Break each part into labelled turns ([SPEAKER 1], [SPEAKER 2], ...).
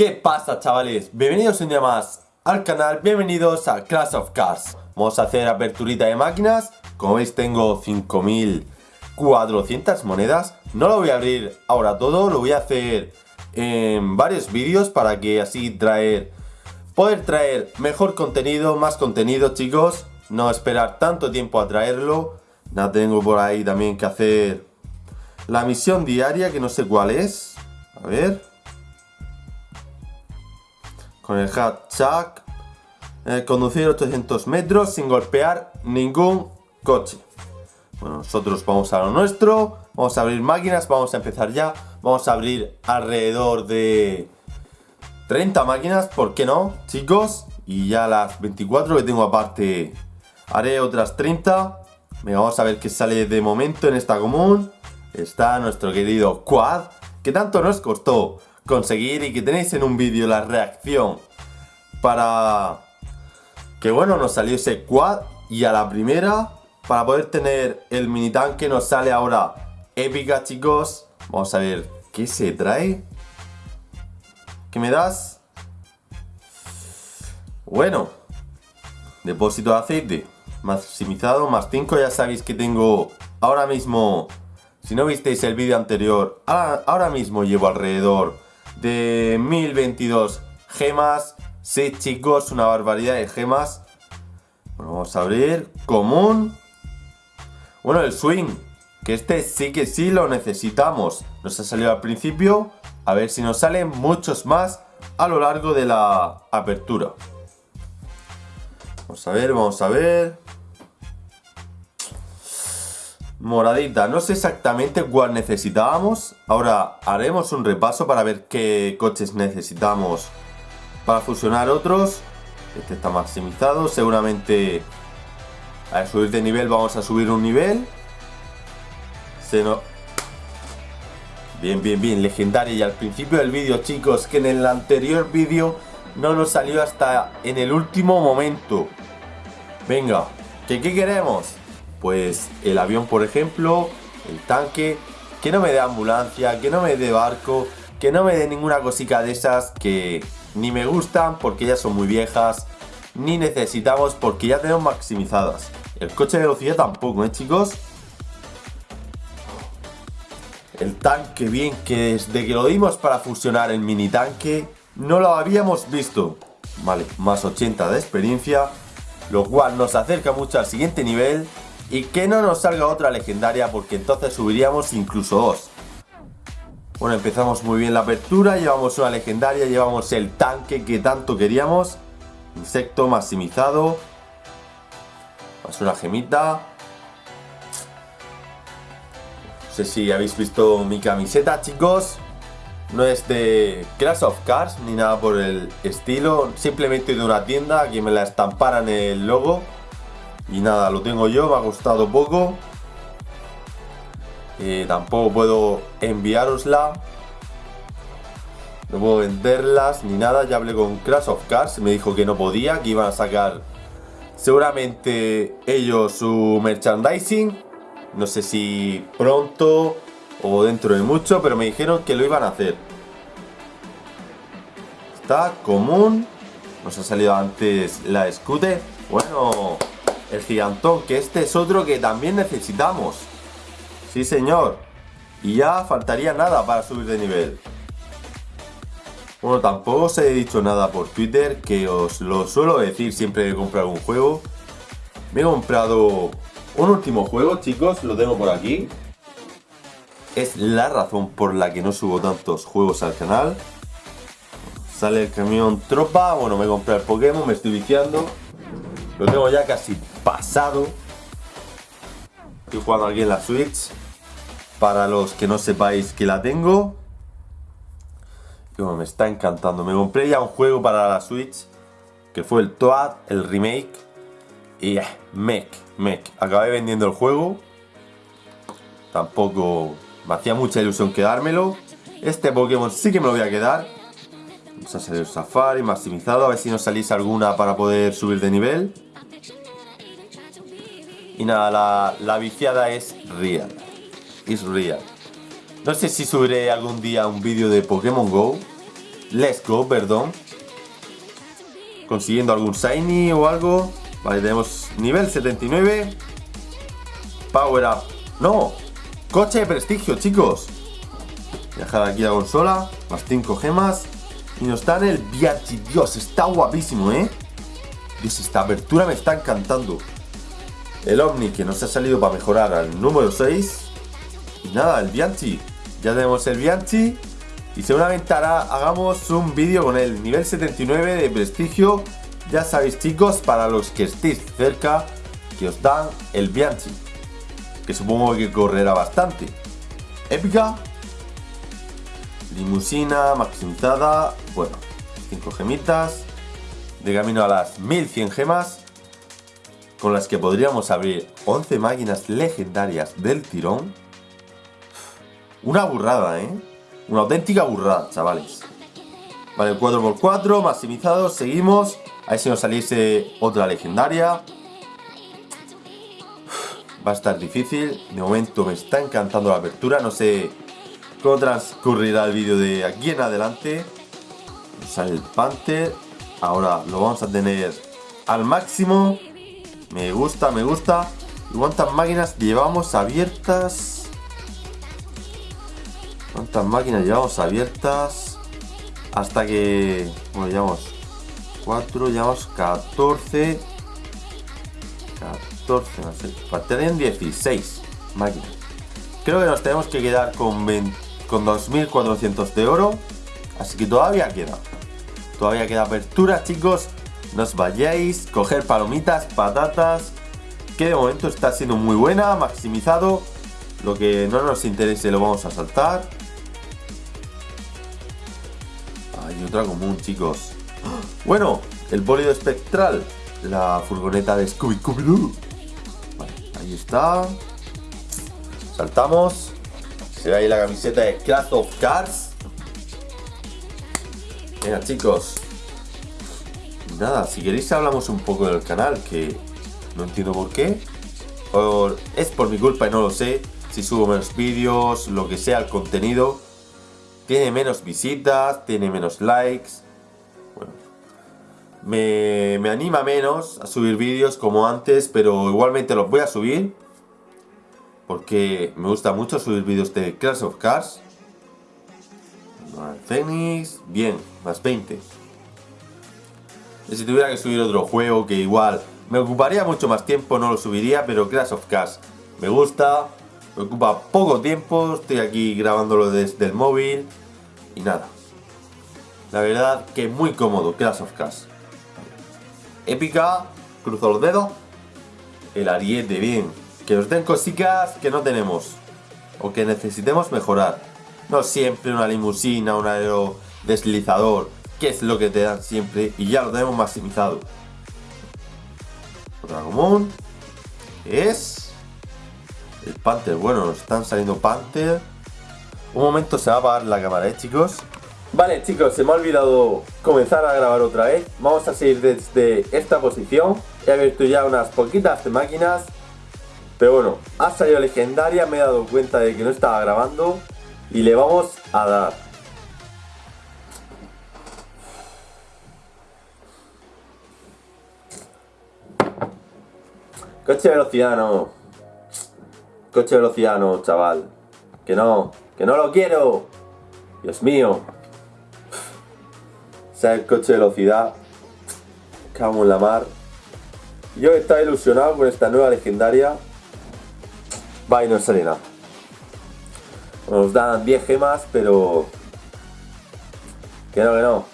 [SPEAKER 1] ¿Qué pasa chavales? Bienvenidos un día más al canal, bienvenidos a Clash of Cars Vamos a hacer aperturita de máquinas. Como veis tengo 5400 monedas. No lo voy a abrir ahora todo, lo voy a hacer en varios vídeos Para que así traer, poder traer mejor contenido, más contenido chicos. No esperar tanto tiempo a traerlo. Ya tengo por ahí también que hacer la misión diaria que no sé cuál es. A ver con el hatchback, eh, conducir 800 metros sin golpear ningún coche. Bueno, nosotros vamos a lo nuestro, vamos a abrir máquinas, vamos a empezar ya, vamos a abrir alrededor de 30 máquinas, ¿por qué no, chicos? Y ya las 24 que tengo aparte haré otras 30. Venga, vamos a ver qué sale de momento en esta común. Está nuestro querido Quad, que tanto nos costó conseguir y que tenéis en un vídeo la reacción para que bueno nos salió ese quad y a la primera para poder tener el mini tanque nos sale ahora. Épica chicos. Vamos a ver qué se trae ¿qué me das? bueno depósito de aceite maximizado más 5 ya sabéis que tengo ahora mismo si no visteis el vídeo anterior ahora mismo llevo alrededor de 1022 gemas. Sí, chicos, una barbaridad de gemas. Bueno, vamos a abrir. Común. Bueno, el swing. Que este sí que sí lo necesitamos. Nos ha salido al principio. A ver si nos salen muchos más a lo largo de la apertura. Vamos a ver, vamos a ver. Moradita, no sé exactamente cuál necesitábamos. Ahora haremos un repaso para ver qué coches necesitamos para fusionar otros. Este está maximizado, seguramente al subir de nivel vamos a subir un nivel. Se no... Bien, bien, bien, legendaria. Y al principio del vídeo, chicos, que en el anterior vídeo no nos salió hasta en el último momento. Venga, ¿qué, qué queremos? Pues el avión por ejemplo, el tanque, que no me dé ambulancia, que no me dé barco, que no me dé ninguna cosita de esas que ni me gustan porque ya son muy viejas, ni necesitamos porque ya tenemos maximizadas. El coche de velocidad tampoco, ¿eh chicos? El tanque bien, que desde que lo dimos para fusionar el mini tanque, no lo habíamos visto. Vale, más 80 de experiencia, lo cual nos acerca mucho al siguiente nivel y que no nos salga otra legendaria porque entonces subiríamos incluso dos. Bueno, empezamos muy bien la apertura, llevamos una legendaria, llevamos el tanque que tanto queríamos. Insecto maximizado. Más una gemita. No sé si habéis visto mi camiseta, chicos. No es de Clash of Cars ni nada por el estilo. Simplemente de una tienda que me la estamparan el logo. Y nada, lo tengo yo, me ha costado poco. Tampoco puedo enviárosla. No puedo venderlas ni nada. Ya hablé con Crash of Cars. Me dijo que no podía, que iban a sacar seguramente ellos su merchandising. No sé si pronto o dentro de mucho, pero me dijeron que lo iban a hacer. Está común. Nos ha salido antes la scooter. Bueno, el gigantón, que este es otro que también necesitamos. Sí, señor. Y ya faltaría nada para subir de nivel. Bueno, tampoco os he dicho nada por Twitter, que os lo suelo decir siempre que compro algún juego. Me he comprado un último juego, chicos, lo tengo por aquí. Es la razón por la que no subo tantos juegos al canal. Sale el camión tropa, bueno, me he comprado el Pokémon, me estoy viciando. Lo tengo ya casi pasado. Estoy jugando aquí en la Switch. Para los que no sepáis que la tengo. me está encantando. Me compré ya un juego para la Switch. Que fue el Toad, el remake. Y eh, mec, mec. Acabé vendiendo el juego. Tampoco me hacía mucha ilusión quedármelo. Este Pokémon sí que me lo voy a quedar. Vamos a salir Safari, maximizado. A ver si nos salís alguna para poder subir de nivel. Y nada, la, viciada es real. Es real. No sé si subiré algún día un vídeo de Pokémon GO. Let's go, perdón. Consiguiendo algún Shiny o algo. Vale, tenemos nivel 79. Power Up. No. Coche de prestigio, chicos. Dejar aquí la consola. Más 5 gemas. Y nos dan el Bianchi. Dios, está guapísimo, ¿eh? Dios, esta apertura me está encantando. El Omni que nos ha salido para mejorar al número 6. Y nada, el Bianchi. Ya tenemos el Bianchi. Y seguramente hará, hagamos un vídeo con el nivel 79 de prestigio. Ya sabéis chicos, para los que estéis cerca, que os dan el Bianchi. Que supongo que correrá bastante. Épica. Limusina maximizada. Bueno, 5 gemitas. De camino a las 1100 gemas. Con las que podríamos abrir 11 máquinas legendarias del tirón. Una burrada, ¿eh? Una auténtica burrada, chavales. Vale, 4x4, maximizado, seguimos. A ver si nos saliese otra legendaria. Va a estar difícil. De momento me está encantando la apertura. No sé cómo transcurrirá el vídeo de aquí en adelante. Sale el Panther. Ahora lo vamos a tener al máximo. Me gusta, me gusta. ¿Y cuántas máquinas llevamos abiertas? ¿Cuántas máquinas llevamos abiertas? Hasta que... Bueno, llevamos 4, llevamos 14 14, no sé Faltarían 16 máquinas Creo que nos tenemos que quedar con, con 2400 de oro Así que todavía queda Todavía queda apertura chicos No os vayáis Coger palomitas, patatas Que de momento está siendo muy buena Maximizado Lo que no nos interese lo vamos a saltar otra común, chicos. Bueno, el bólido espectral. La furgoneta de Scooby Scooby Vale, ahí está. Saltamos. Se ve ahí la camiseta de Craft of Cars. Venga, chicos. Nada, si queréis hablamos un poco del canal, que no entiendo por qué. O es por mi culpa y no lo sé. Si subo menos vídeos, lo que sea, el contenido tiene menos visitas, tiene menos likes. Bueno, me, me anima menos a subir vídeos como antes, pero igualmente los voy a subir. Porque me gusta mucho subir vídeos de Crash of Cars. Phoenix, bien, más 20. Y si tuviera que subir otro juego que igual me ocuparía mucho más tiempo, no lo subiría, pero Crash of Cars me gusta, me ocupa poco tiempo, estoy aquí grabándolo desde el móvil y nada. La verdad que muy cómodo, Clash of Cars. Épica, cruzo los dedos. El ariete, bien. Que nos den cositas que no tenemos. O que necesitemos mejorar. No siempre una limusina, un aerodeslizador. Que es lo que te dan siempre. Y ya lo tenemos maximizado. Otra común. Es... El Panther. Bueno, nos están saliendo Panther. Un momento se va a apagar la cámara, ¿eh, chicos? Vale, chicos, se me ha olvidado comenzar a grabar otra vez. Vamos a seguir desde esta posición. He abierto ya unas poquitas de máquinas. Pero bueno, ha salido legendaria, me he dado cuenta de que no estaba grabando. Y le vamos a dar. Coche de velocidad no. Coche de velocidad no, chaval. Que no. ¡Que no lo quiero! Dios mío. sea el coche de velocidad. Cago en la mar. Yo estaba ilusionado con esta nueva legendaria. Va y no sale nada. Nos dan 10 gemas, pero... Que no, que no.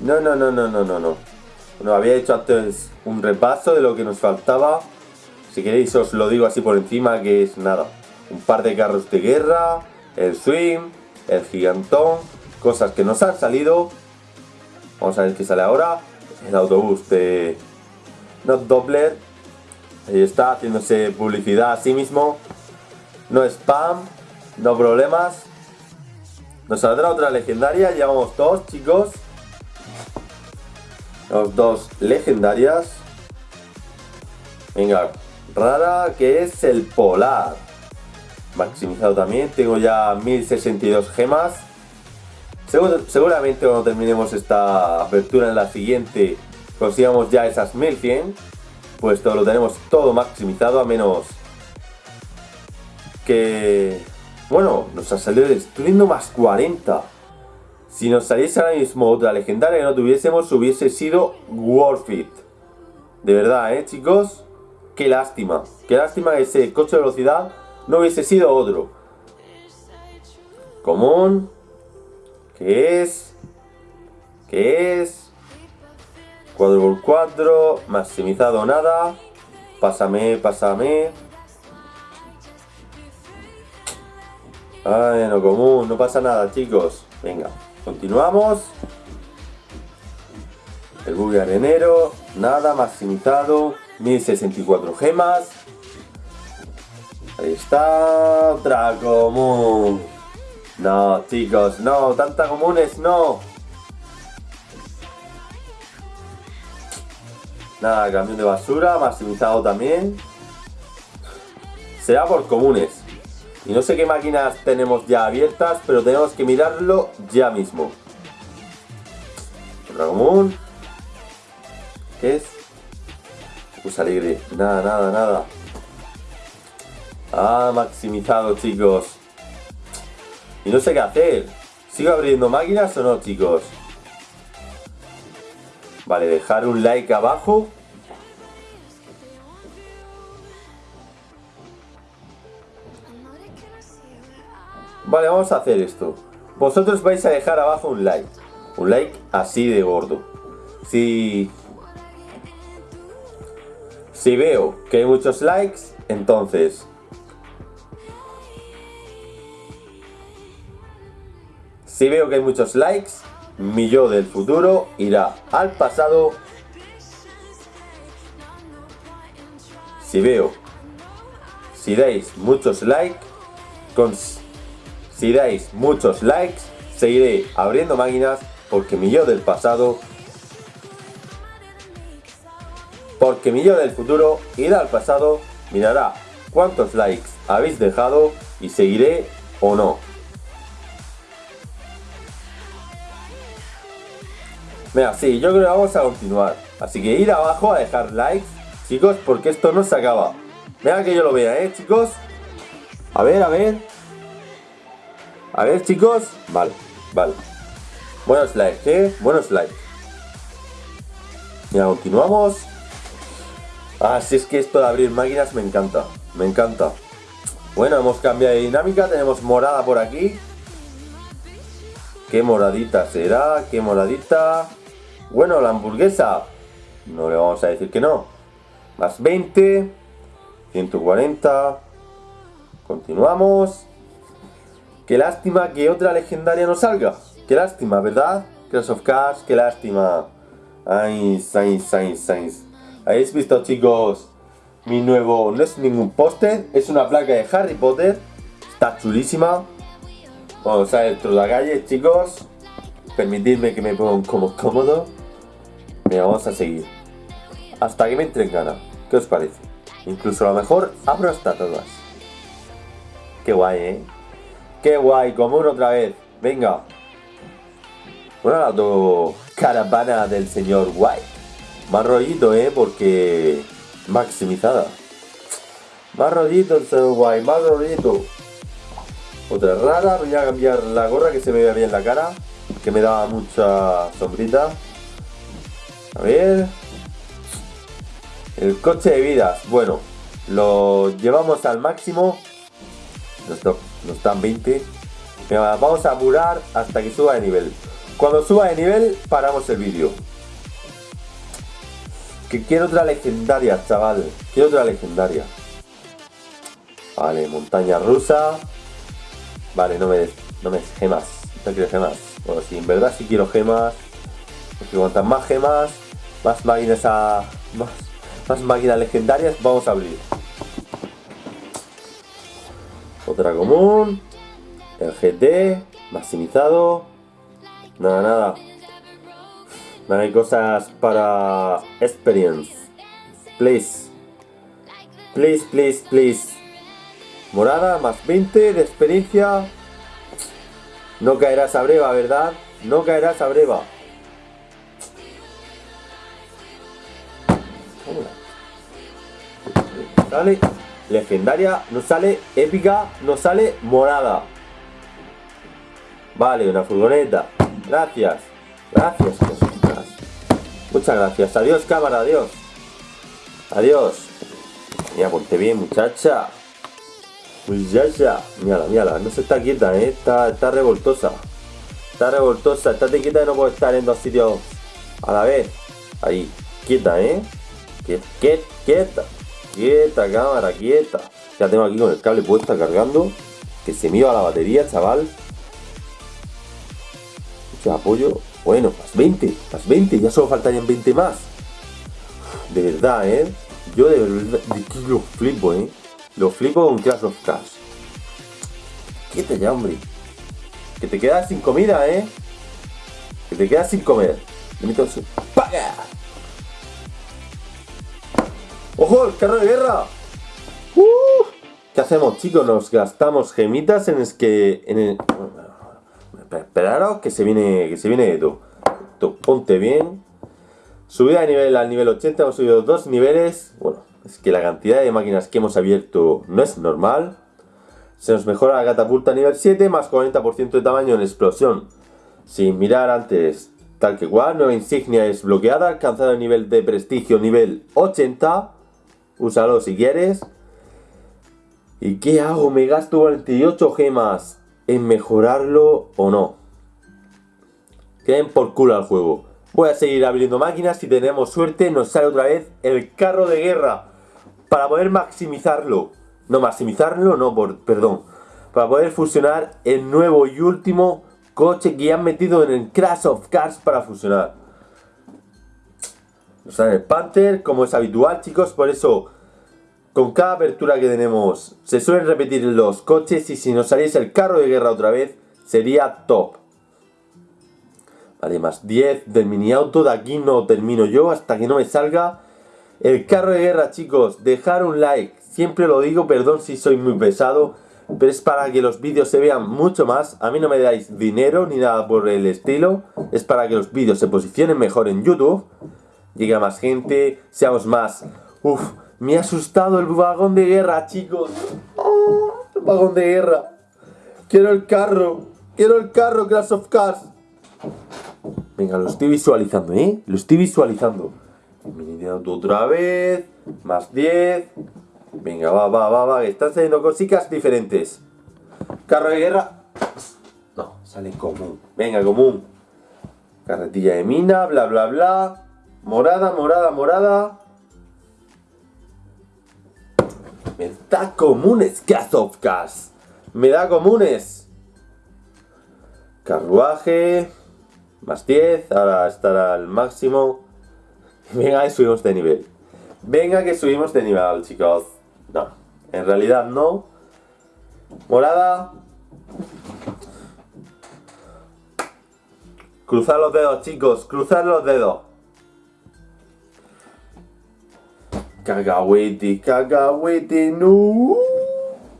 [SPEAKER 1] No, no, no, no, no, no, no. Bueno, había hecho antes un repaso de lo que nos faltaba. Si queréis os lo digo así por encima, que es nada un par de carros de guerra, el swing, el gigantón, cosas que nos han salido. Vamos a ver qué sale ahora. El autobús de Not Doppler. Ahí está, haciéndose publicidad a sí mismo. No spam, no problemas. Nos saldrá otra legendaria, llevamos dos chicos. Los dos legendarias. Venga, rara que es el polar maximizado también. Tengo ya 1062 gemas. seguramente cuando terminemos esta apertura en la siguiente consigamos ya esas 1100 pues todo lo tenemos todo maximizado a menos que bueno nos ha salido destruyendo más 40 si nos saliese ahora mismo otra legendaria que no tuviésemos hubiese sido worth it de verdad eh chicos qué lástima qué lástima que ese coche de velocidad no hubiese sido otro común ¿Qué es? ¿Qué es? 4x4, maximizado nada. Pásame, pásame. Ay, no común, no pasa nada, chicos. Venga, continuamos. El buggy arenero, nada, maximizado. 1064 gemas. Ahí está, otra común. No, chicos, no, tantas comunes, no. Nada, camión de basura, maximizado también. Será por comunes. Y no sé qué máquinas tenemos ya abiertas, pero tenemos que mirarlo ya mismo. Otra. ¿Qué es? Pues alegre. Nada, nada, nada. Ah, maximizado, chicos. Y no sé qué hacer. ¿Sigo abriendo máquinas o no, chicos? Vale, dejar un like abajo. Vale, vamos a hacer esto. Vosotros vais a dejar abajo un like. Un like así de gordo. Si... Si veo que hay muchos likes, entonces Si veo que hay muchos likes, mi yo del futuro irá al pasado. Si veo, si dais muchos likes, con, si dais muchos likes, seguiré abriendo máquinas porque mi yo del pasado, porque mi yo del futuro irá al pasado, mirará cuántos likes habéis dejado y seguiré o no. Venga, sí, yo creo que vamos a continuar. Así que ir abajo a dejar likes, chicos, porque esto no se acaba. Venga que yo lo vea, ¿eh, chicos? A ver, a ver. A ver, chicos. Vale, vale. Buenos likes, ¿eh? Buenos likes. Ya continuamos. Ah, si es que esto de abrir máquinas me encanta. Me encanta. Bueno, hemos cambiado de dinámica. Tenemos morada por aquí. ¿Qué moradita será? ¿Qué moradita? Bueno, la hamburguesa, no le vamos a decir que no. Más 20, 140. Continuamos. Qué lástima que otra legendaria no salga. Qué lástima, ¿verdad? Crash of Cars, qué lástima. Ay, ay, ay, ay. ¿Habéis visto, chicos? Mi nuevo... No es ningún póster, es una placa de Harry Potter. Está chulísima. Vamos a dentro de la calle, chicos. Permitidme que me ponga como cómodo vamos a seguir. Hasta que me entren gana. ¿Qué os parece? Incluso a lo mejor abro hasta todas. Qué guay, ¿eh? Qué guay, común otra vez. Venga. Una la caravana del señor White. Más rollito, ¿eh? Porque... Maximizada. Más rollito el señor White, más rollito. Otra rara, voy a cambiar la gorra que se me vea bien la cara. Que me da mucha sombrita. A ver. El coche de vidas. Bueno, lo llevamos al máximo. Nos, dan 20. vamos a apurar hasta que suba de nivel. Cuando suba de nivel, paramos el vídeo. Que quiero otra legendaria, chaval. Quiero otra legendaria. Vale, montaña rusa. Vale, no me des, no me gemas. No quiero gemas. Bueno, sí, en verdad sí quiero gemas. Porque cuantas más gemas, más máquinas a. Más, más máquinas legendarias vamos a abrir. Otra común. El GT. Maximizado. Nada, nada. No hay cosas para experience. Please. Please, please, please. Morada, más 20 de experiencia. No caerá esa breva, ¿verdad? No caerá esa breva. Sale legendaria, no sale épica, no sale morada. Vale, una furgoneta. Gracias. Gracias, Muchas gracias. Adiós, cámara, adiós. Adiós. Mira, ponte bien, muchacha. Muchacha. Mírala, mírala. No se está quieta, ¿eh? Está, está revoltosa. Está revoltosa. Estate quieta y no puedo estar en dos sitios a la vez. Ahí. Quieta, ¿eh? Quieta, quieta. Quieta, cámara, quieta. Ya tengo aquí con el cable puesto cargando. Que se me la batería, chaval. Mucho apoyo. Bueno, más 20, más 20, ya solo faltarían 20 más. De verdad, ¿eh? Yo de verdad lo flipo, ¿eh? Lo flipo con Clash of Cars. Quédate ya, hombre. Que te quedas sin comida, ¿eh? Que te quedas sin comer. ¡Ojo! ¡El carro de guerra! ¡Uh! ¿Qué hacemos, chicos? Nos gastamos gemitas en es que... En el... Esperaros que se viene, que se viene todo. Ponte bien. Subida de nivel al nivel 80, hemos subido dos niveles. Bueno, es que la cantidad de máquinas que hemos abierto no es normal. Se nos mejora la catapulta a nivel 7, más 40% de tamaño en explosión. Sin mirar antes, tal que cual. Nueva insignia es bloqueada, alcanzado el nivel de prestigio nivel 80. Úsalo si quieres. ¿Y qué hago? Me gasto 48 gemas en mejorarlo o no. Queden por culo al juego. Voy a seguir abriendo máquinas. Si tenemos suerte, nos sale otra vez el carro de guerra. Para poder maximizarlo. No, maximizarlo, no, por, perdón. Para poder fusionar el nuevo y último coche que han metido en el Crash of Cars para fusionar. Nos sale el Panther, como es habitual, chicos. Por eso con cada apertura que tenemos se suelen repetir los coches y si nos saliese el carro de guerra otra vez sería top. Vale, más 10 del mini auto, de aquí no termino yo hasta que no me salga el carro de guerra chicos. Dejar un like, siempre lo digo, perdón si soy muy pesado, pero es para que los vídeos se vean mucho más. A mí no me dais dinero ni nada por el estilo, es para que los vídeos se posicionen mejor en YouTube, llegue a más gente, seamos más... Uf, me ha asustado el vagón de guerra, chicos. Oh, el vagón de guerra. Quiero el carro. Quiero el carro, Crash of Cars. Venga, lo estoy visualizando, ¿eh? Lo estoy visualizando. Mini auto otra vez. Más 10. Venga, va, va, va, va. Están saliendo cositas diferentes. Carro de guerra. No, sale común. Venga, común. Carretilla de mina, bla, bla, bla. Morada, morada, morada. Me da comunes, Gas. Me da comunes. Carruaje. Más 10. Ahora estará al máximo. Venga, que subimos de nivel. Venga, que subimos de nivel, chicos. No, en realidad no. Morada. Cruzar los dedos, chicos. Cruzar los dedos. Cagahuete, cagahuete, no.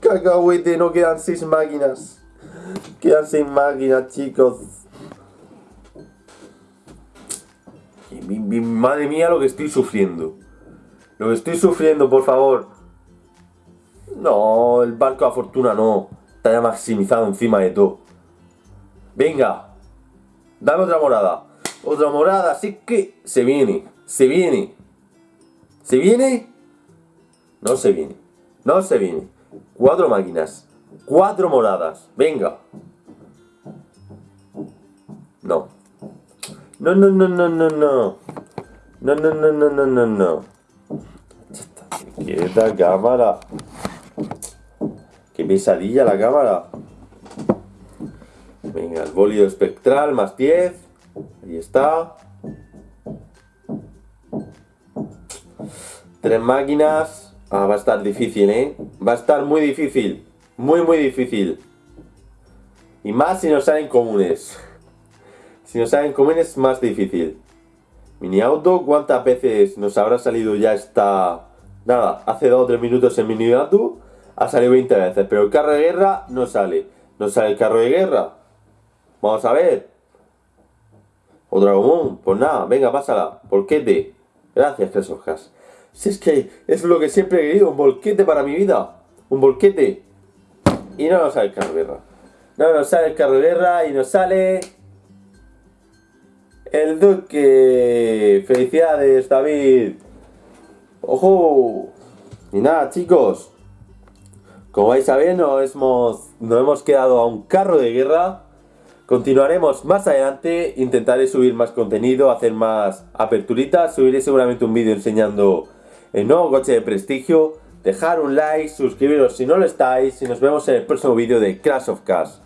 [SPEAKER 1] Cagahuete, no quedan seis máquinas. Quedan seis máquinas, chicos. madre mía lo que estoy sufriendo. Lo que estoy sufriendo, por favor. No, el barco de fortuna no. Está ya maximizado encima de todo. Venga. Dame otra morada. Otra morada, así que se viene. Se viene. ¿Se viene? No se viene. No se viene. Cuatro máquinas. Cuatro moradas. Venga. No. No, no, no, no, no, no. No, no, no, no, no, no, no. Quieta cámara. Qué pesadilla la cámara. Venga, el bólido espectral más 10. Ahí está. Tres máquinas. Ah, va a estar difícil, ¿eh? Va a estar muy difícil. Muy, muy difícil. Y más si nos salen comunes. Si nos salen comunes, más difícil. Mini auto, ¿cuántas veces nos habrá salido ya esta... Nada, hace 2 o 3 minutos el mini auto ha salido 20 veces, pero el carro de guerra no sale. No sale el carro de guerra. Vamos a ver. Otra común. Pues nada, venga, pásala. Volquete. Gracias, Clash of Clans. Si es que es lo que siempre he querido, un volquete para mi vida. Un volquete. Y no nos sale el carro de guerra. No nos sale el carro de guerra y nos sale... El duque. Felicidades, David. ¡Ojo! Y nada, chicos. Como vais a ver, nos hemos, nos hemos quedado a un carro de guerra. Continuaremos más adelante, intentaré subir más contenido, hacer más aperturitas, subiré seguramente un vídeo enseñando el nuevo coche de prestigio. Dejar un like, suscribiros si no lo estáis y nos vemos en el próximo vídeo de Crash of Cars.